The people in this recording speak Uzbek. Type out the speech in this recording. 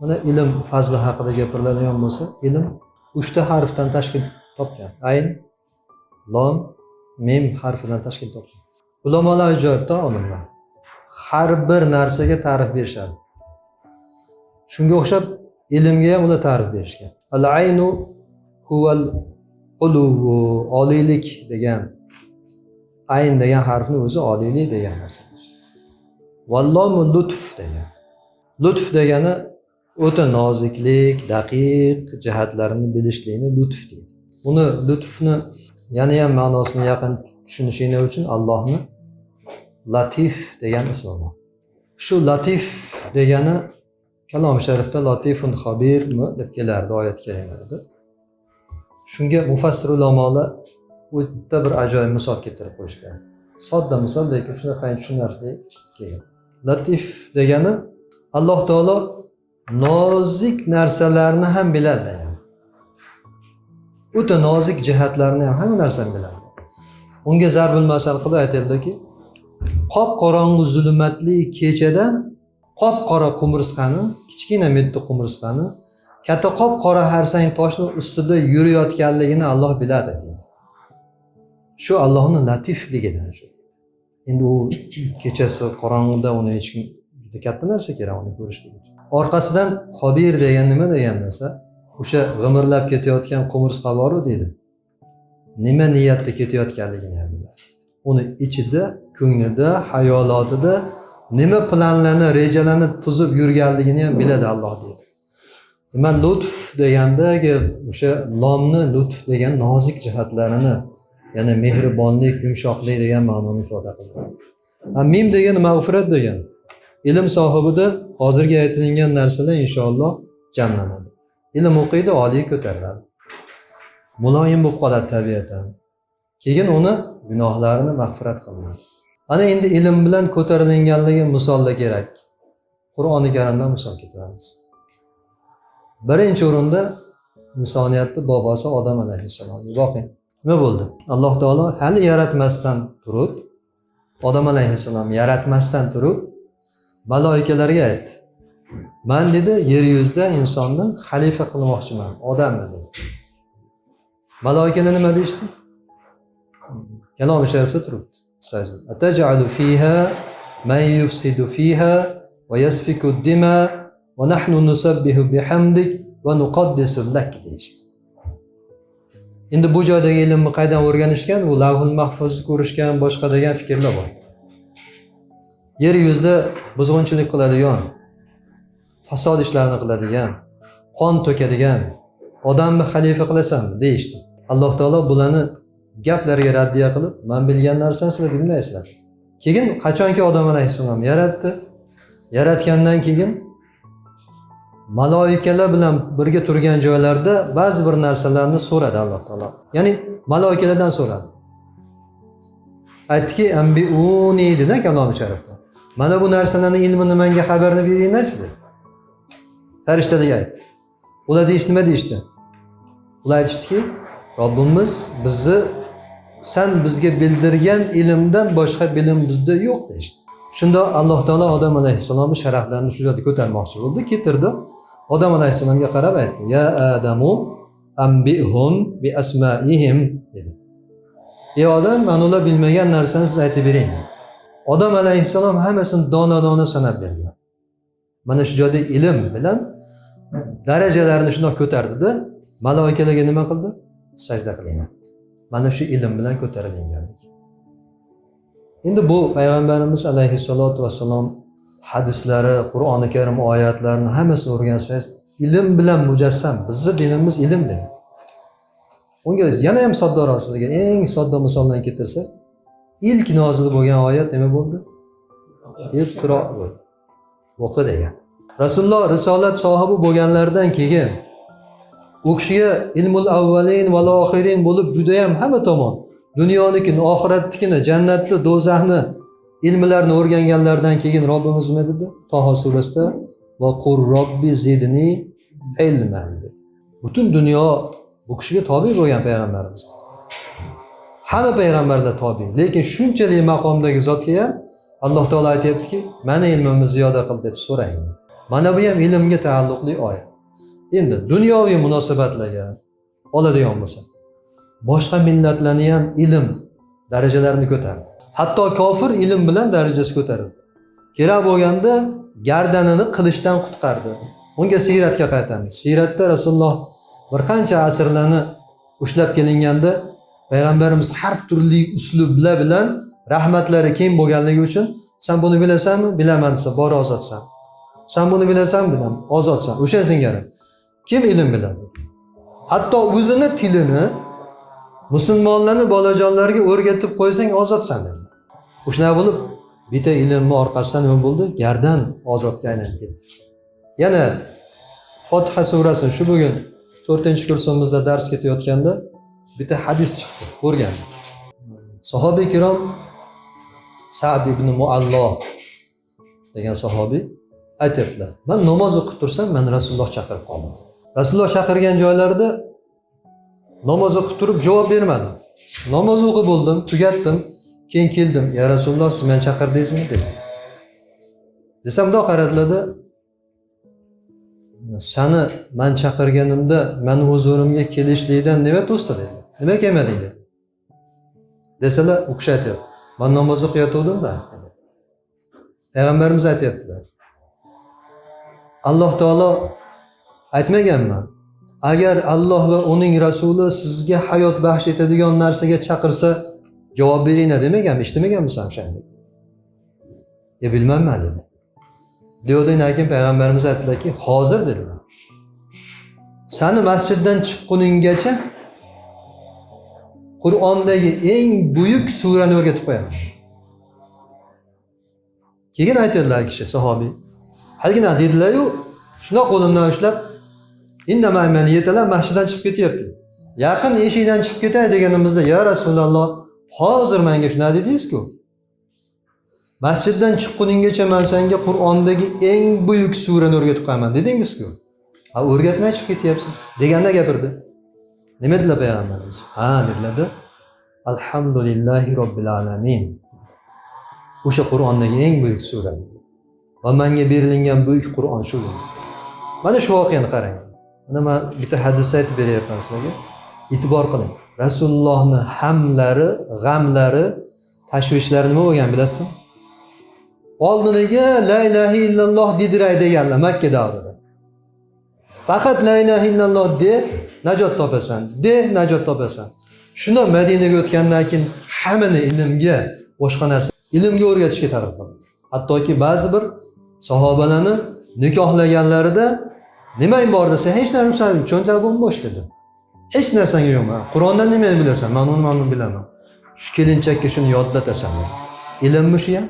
mana ilm fazli haqida gapiriladigan bo'lsa ilm uchta harfdan tashkil topgan. Ayn lom mim harfidan tashkil topgan. Ulamolar ajoyibda olimlar har bir narsaga ta'rif berishadi. Shunga o'xshab ilmga ham ular ta'rif berishgan. Al aynu huval uluvu oliylik degan ayn degan harfni o'zi oliylik degan narsa. Vallomu lutf degan. Lutf degani o'ta noziklik daqiq jihatlarini bilishlikni lutf deydi. Buni lutfni yana ham ma'nosini yaqin tushunishinglar uchun allohni latif degan ismi bor. Shu latif degani kalom sharifda latifun xabirmi deb kelardi oyat kalimalarda shunga mufassir ulamolar o'ta bir ajoyib misol keltirib qo'yishgan. Sodda misol lekin shunaqangi tushunarli kelgan. Latif degani alloh taolo nozik narsalarni ham biladi. O'ta nozik jihatlarni ham hamma narsani biladi. Unga zarbul masal qilib aytildiki qop qorong'u zulmatli kechada qop qora qumursqani kichkina mitti qumursqani katta qop qora harsang toshni ustida yurayotganligini alloh biladi deydi. Shu allohni latifligidan shu. Endi u kechasi qorong'uda uni hech kim juda katta narsa kerak uni ko'rishlik uchun. Orqasidan xobir degan nima degan narsa? O'sha g'imirlab ketayotgan qumursqa boru deydi. Nima niyatda ketayotganligini ham biladi. Uni ichida ko'nglida hayolotida nima planlarni rejalarni tuzib yurganligini ham biladi alloh deydi. Demak lutf degandagi o'sha lomni lutf degan nozik jihatlarini ya'ni mehribonlik yumshoqlik degan ma'noni ifoda qiladi. Mim degani mag'firat degan ilm sohibida hozirgi aytilingan narsalar inshaalloh jamlanadi. Ilm o'qiydi oliy ko'tariladi muloyim bo'lib qoladi tabiatan. Keyin uni gunohlarini mag'firat qilinadi ana endi ilm bilan ko'tarilinganligi misolda kerak. Qur'oni karimdan misol keltiramiz. Birinchi o'rinda insoniyatni bobosi odam alayhissalom. Boqing nima bo'ldi? Alloh taolo hali yaratmasdan turib odam alayhissalom yaratmasdan turib maloikalarga aytdi man dedi yer yuzida insonni xalifa qilmoqchiman odamni dedi maloikalar nima deyishdi kalomi sharifda turibdi أتجعل فيها من يفسد فيها ويسفك الدماء ونحن نسبح بحمدك ونقدس لك deyishdi endi bu joydagi ilmni qaydan o'rganishgan u lavhul mahfuzni ko'rishgan boshqa degan fikrlar bor Yer yuzida buzg'unchilik qiladigan fasod ishlarini qiladigan qon to'kadigan odamni xalifa qilasan deyishdi. Alloh taolo bularni gaplariga raddiya qilib man bilgan narsani sizlar bilmaysizlar. Keyin qachonki odam alayhissalom yaratdi? Yaratgandan keyin maloikalar bilan birga turgan joylarda ba'zi bir narsalarni so'radi alloh taolo. Ya'ni maloikalardan so'radi. Aytdiki ambiuni dedi kalomi sharifda. Mana bu narsalarni ilmini manga xabarini beringlarchi dedi farishtalarga aytdi. Ular deyishdi nima deyishdi? Ular aytishdiki robbimiz bizni san bizga bildirgan ilmdan boshqa bilim bizda yo'q deyishdi. Shunda alloh taolo odam alayhissalomni sharaflarini shu joyda ko'tarmoqchi bo'ldi keltirdi. Odam alayhissalomga qarab aytdi ya adamu ambihum bi asmaihim dedi. Ey odam mana ular bilmagan narsani siz aytib bering. Odam alayhissalom hammasini dona dona sanab berdilar mana shu joyda ilm bilan darajalarini shundoq ko'tardida maloikalarga nima qildi? Sajda qilinyapti mana shu ilm bilan ko'tarilinganlik endi bu payg'ambarimiz alayhissalotu vassalom hadislari qur'oni karim oyatlarini hammasini o'rgansangiz ilm bilan mujassam bizni dinimiz ilm dedi. Unga yana ham soddaroq sizga eng sodda misoldan keltirsak ilk nozil bo'lgan oyat nima bo'ldi? Iqro o'qi degan. Rasululloh risolat sohibi bo'lganlaridan keyin u kishiga ilmul avvalin val oxirin bo'lib judayam hamma tomon dunyonikini oxiratnikini jannatni do'zaxni ilmlarni o'rganganlaridan keyin robbimiz nima dedi? Toho surasida va qur robbi zidni ilman dedi. Butun dunyo bu kishiga tobe bo'lgan payg'ambarimiz. Hamma payg'ambarlar tobe. Lekin shunchalik maqomdagi zotga ham alloh taolo aytyaptiki mani ilmimni ziyoda qil deb so'rang. Mana bu ham ilmga taalluqli oyat endi dunyoviy munosabatlarga oladigan bo'lsak boshqa millatlarni ham ilm darajalarini ko'tardi. Hatto kofir ilm bilan darajasi ko'tarildi. Kerak bo'lganda gardanini qilishdan qutqardi. Unga siyratga qaytamiz. Siyratda rasululloh bir qancha asrlarni ushlab kelinganda payg'ambarimiz har turli uslublar bilan rahmatlari keng bo'lganligi uchun san buni bilasanmi? Bilaman desa bor ozodsan. San buni bilasanmi? Bilaman. Ozodsan. O'sha singari. Kim ilm biladi? Hatto o'zini tilini musulmonlarni bolajonlariga o'rgatib qo'ysang ozodsan dedi. Shunaqa bo'lib bitta ilmni orqasidan nima bo'ldi? Gardan ozodga aylanib ketdi. Yana fotiha surasi. Shu bugun to'rtinchi kursimizda dars ketayotganda bitta hadis chiqdi o'rgandik sahobiy ikrom sad ibn muallo degan sahobiy aytyaptilar man namoz o'qib tursam mani rasululloh chaqirib qoldi. Rasululloh chaqirgan joylarida namoz o'qib turib javob bermadim namoz o'qib bo'ldim tugatdim keyin keldim. Ya rasululloh siz meni chaqirdingizmi? dedi. Desam mundoq qaradilarda sani man chaqirganimda mani huzurimga kelishlikdan nima to'sdi dedi nima kelmading deydi. Desalar u kishi aytyapti man namoz o'qiyotgandimda payg'ambarimiz aytyaptilar. Alloh taolo aytmaganmi? Agar alloh va uning rasuli sizga hayot baxsh etadigan narsaga chaqirsa javob beringlar demaganmi eshitmaganmisan o'shanda? E bilmayman dedi. Degandan keyin payg'ambarimiz aytdilarki hozir dedilar. Sani masjiddan chiqquninggacha qur'ondagi eng buyuk surani o'rgatib qo'yamiz. Keyin aytadilar kishi sahobiy. Haligina dedilaryu shundoq qo'limdan ushlab indamay yetalar masjiddan chiqib ketyapti. Yaqin eshikdan chiqib ketay deganimizda ya rasululloh hozir menga shunaqa dedingizku? Masjiddan chiqquninggacha man senga qur'ondagi eng buyuk surani o'rgatib qo'yaman dedingizku? Ha o'rgatmay chiqib ketyapsiz deganda gapirdi. Nima dedilar payg'ambarimiz ha dedilarda alhamdulillahi robbil alamin. O'sha qur'ondagi eng buyuk sura. Va menga berilingan buyuk qur'on shu mana shu voqeani qarang. Mana man bitta hadisni aytib beryapman sizlarga. E'tibor qiling. Rasulullohni hamlari g'amlari tashvishlari nima bo'lgan bilasizmi? Oldiniga la ilaha illalloh dediray deganlar makka davrida. Faqat la ilaha illalloh de najot topasan. De najot topasan. Shundoq madinaga o'tgandan keyin hammani ilmga boshqa narsa ilmga o'rgatishga targ'ib qildi hattoki ba'zi bir sahobalarni nikohlaganlarida nimang bor desa hech narsa cho'ntagi bo'mbo'sh dedi. Hech narsang yo'q qur'ondan nimani bilasan? Man uni mana bilaman. Shu kelinchakka shuni yodlatasan. Ilmmi shu ham